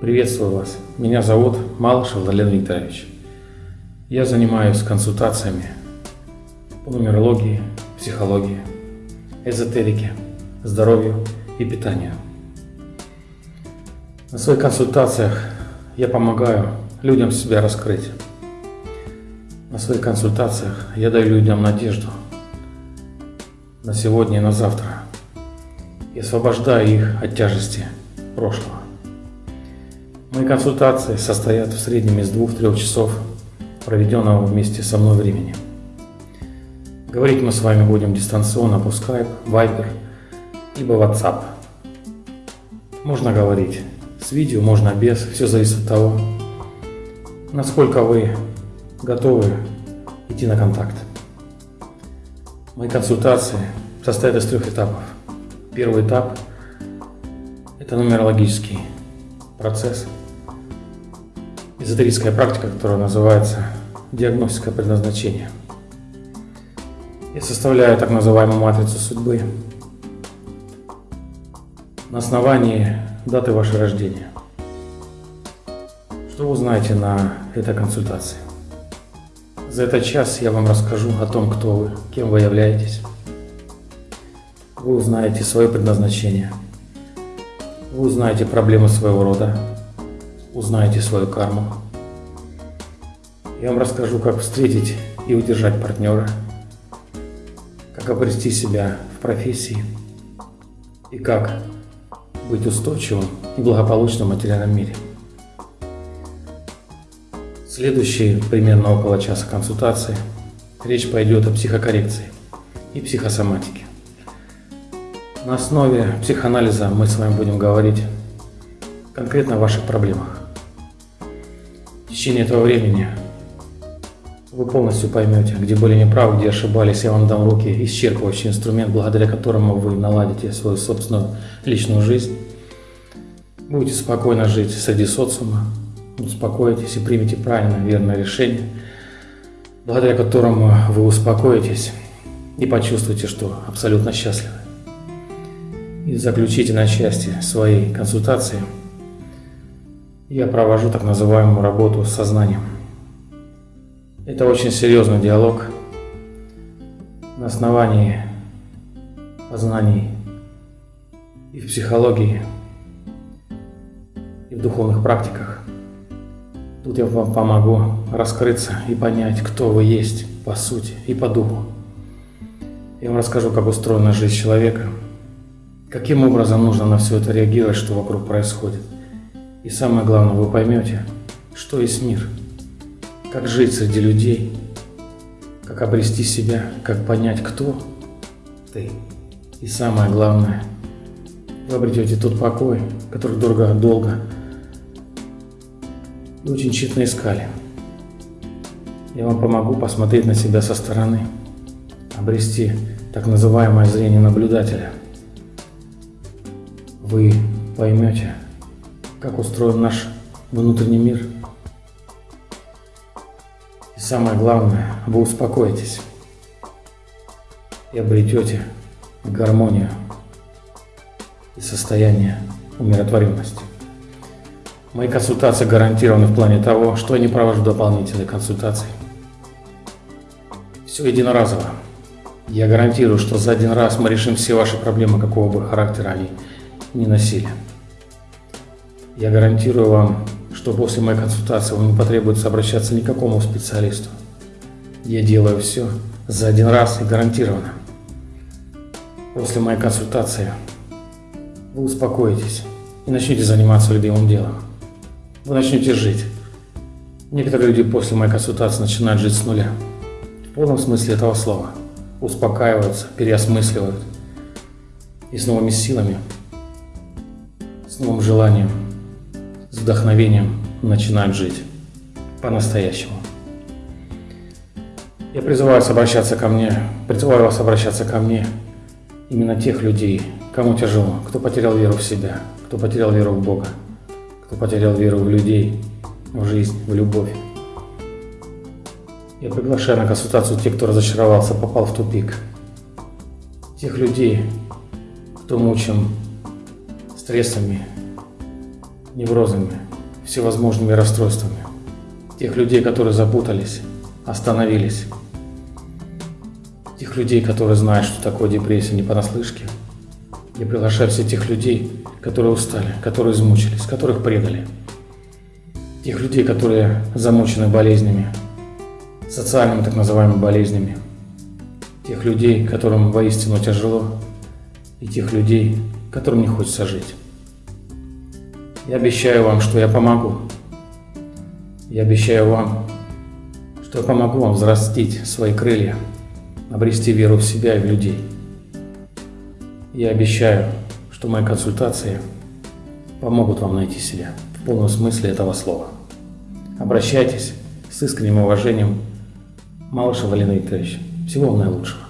Приветствую вас. Меня зовут Малышев Владлен Викторович. Я занимаюсь консультациями по нумерологии, психологии, эзотерике, здоровью и питанию. На своих консультациях я помогаю людям себя раскрыть. На своих консультациях я даю людям надежду на сегодня и на завтра и освобождаю их от тяжести прошлого. Мои консультации состоят в среднем из двух-трех часов проведенного вместе со мной времени. Говорить мы с вами будем дистанционно по Skype, Viber, либо WhatsApp. Можно говорить с видео, можно без, все зависит от того, насколько вы готовы идти на контакт. Мои консультации состоят из трех этапов. Первый этап – это нумерологический процесс – эзотерическая практика, которая называется диагностика предназначения. Я составляю так называемую матрицу судьбы на основании даты вашего рождения. Что вы узнаете на этой консультации? За этот час я вам расскажу о том, кто вы, кем вы являетесь. Вы узнаете свое предназначение. Вы узнаете проблемы своего рода, узнаете свою карму. Я вам расскажу, как встретить и удержать партнера, как обрести себя в профессии и как быть устойчивым и благополучным в материальном мире. Следующие примерно около часа консультации речь пойдет о психокоррекции и психосоматике. На основе психоанализа мы с вами будем говорить конкретно о ваших проблемах. В течение этого времени вы полностью поймете, где были неправы, где ошибались. Я вам дам руки исчерпывающий инструмент, благодаря которому вы наладите свою собственную личную жизнь. Будете спокойно жить среди социума, успокоитесь и примете правильное, верное решение, благодаря которому вы успокоитесь и почувствуете, что абсолютно счастливы. И заключите на части своей консультации – я провожу так называемую работу с сознанием. Это очень серьезный диалог на основании познаний и в психологии, и в духовных практиках. Тут я вам помогу раскрыться и понять, кто вы есть по сути и по духу. Я вам расскажу, как устроена жизнь человека, каким образом нужно на все это реагировать, что вокруг происходит – и самое главное, вы поймете, что есть мир, как жить среди людей, как обрести себя, как понять, кто ты. И самое главное, вы обретете тот покой, который дорого, долго и очень тщетно искали. Я вам помогу посмотреть на себя со стороны, обрести так называемое зрение наблюдателя. Вы поймете, как устроен наш внутренний мир. И самое главное, вы успокоитесь и обретете гармонию и состояние умиротворенности. Мои консультации гарантированы в плане того, что я не провожу дополнительные консультации. Все единоразово. Я гарантирую, что за один раз мы решим все ваши проблемы, какого бы характера они ни носили. Я гарантирую вам, что после моей консультации вам не потребуется обращаться ни к какому специалисту. Я делаю все за один раз и гарантированно. После моей консультации вы успокоитесь и начнете заниматься любимым делом. Вы начнете жить. Некоторые люди после моей консультации начинают жить с нуля. В полном смысле этого слова. Успокаиваются, переосмысливают. И с новыми силами, новым желанием с вдохновением начинают жить по-настоящему. Я призываю вас обращаться ко мне, призываю вас обращаться ко мне именно тех людей, кому тяжело, кто потерял веру в себя, кто потерял веру в Бога, кто потерял веру в людей, в жизнь, в любовь. Я приглашаю на консультацию тех, кто разочаровался, попал в тупик. Тех людей, кто мучим стрессами, неврозами, всевозможными расстройствами. Тех людей, которые запутались, остановились. Тех людей, которые знают, что такое депрессия не понаслышке. Я приглашаю всех тех людей, которые устали, которые измучились, которых предали. Тех людей, которые замучены болезнями, социальными так называемыми болезнями. Тех людей, которым воистину тяжело, и тех людей, которым не хочется жить. Я обещаю вам, что я помогу. Я обещаю вам, что я помогу вам взрастить свои крылья, обрести веру в себя и в людей. Я обещаю, что мои консультации помогут вам найти себя в полном смысле этого слова. Обращайтесь с искренним уважением. Малышев Валерий Викторович. Всего вам наилучшего.